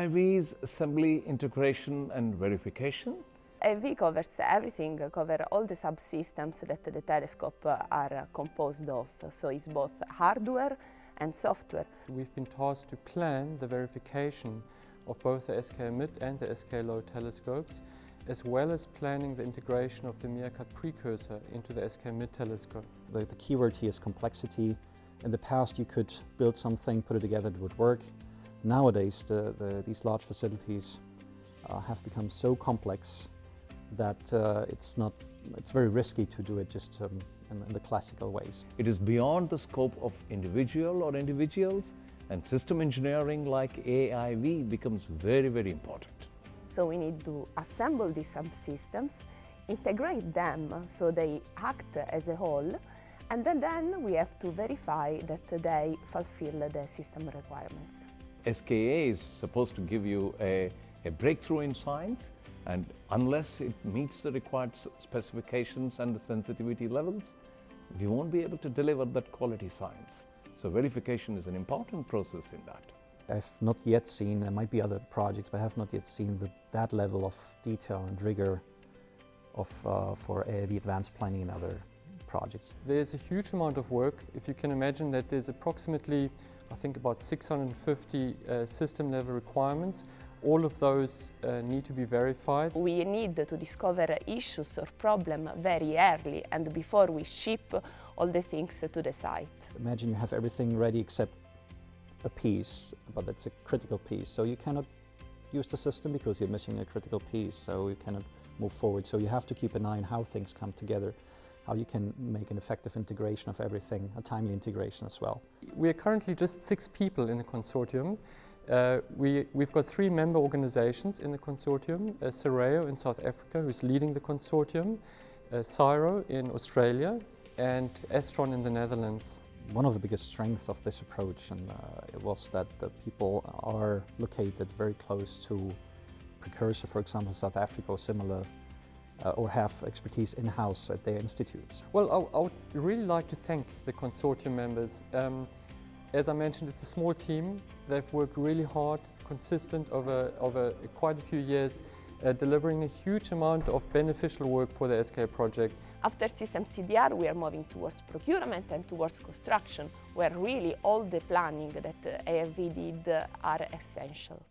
AIV's assembly, integration and verification. Eh, AIV covers everything, cover all the subsystems that the telescope uh, are composed of. So it's both hardware and software. We've been tasked to plan the verification of both the SKA Mid and the SKA Low telescopes, as well as planning the integration of the MeerKAT precursor into the SKA Mid telescope. The, the keyword here is complexity. In the past you could build something, put it together, it would work. Nowadays the, the, these large facilities uh, have become so complex that uh, it's not, it's very risky to do it just um, in, in the classical ways. It is beyond the scope of individual or individuals and system engineering like AIV becomes very, very important. So we need to assemble these subsystems, integrate them so they act as a whole, and then, then we have to verify that they fulfill the system requirements. SKA is supposed to give you a, a breakthrough in science and unless it meets the required specifications and the sensitivity levels, we won't be able to deliver that quality science. So verification is an important process in that. I've not yet seen, there might be other projects, but I have not yet seen the, that level of detail and rigor of, uh, for AIV advanced planning and other projects. There's a huge amount of work. If you can imagine that there's approximately, I think about 650 uh, system level requirements all of those uh, need to be verified. We need to discover issues or problems very early and before we ship all the things to the site. Imagine you have everything ready except a piece, but it's a critical piece. So you cannot use the system because you're missing a critical piece, so you cannot move forward. So you have to keep an eye on how things come together, how you can make an effective integration of everything, a timely integration as well. We are currently just six people in the consortium. Uh, we, we've got three member organizations in the consortium, uh, SARAO in South Africa, who's leading the consortium, uh, CSIRO in Australia, and Astron in the Netherlands. One of the biggest strengths of this approach and, uh, was that the people are located very close to precursor, for example, South Africa or similar, uh, or have expertise in-house at their institutes. Well, I, I, would really like to thank the consortium members. Um, as I mentioned, it's a small team. They've worked really hard, consistent over, over quite a few years, uh, delivering a huge amount of beneficial work for the SKA project. After System CDR, we are moving towards procurement and towards construction, where really all the planning that AIV did are essential.